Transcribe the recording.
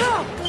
No!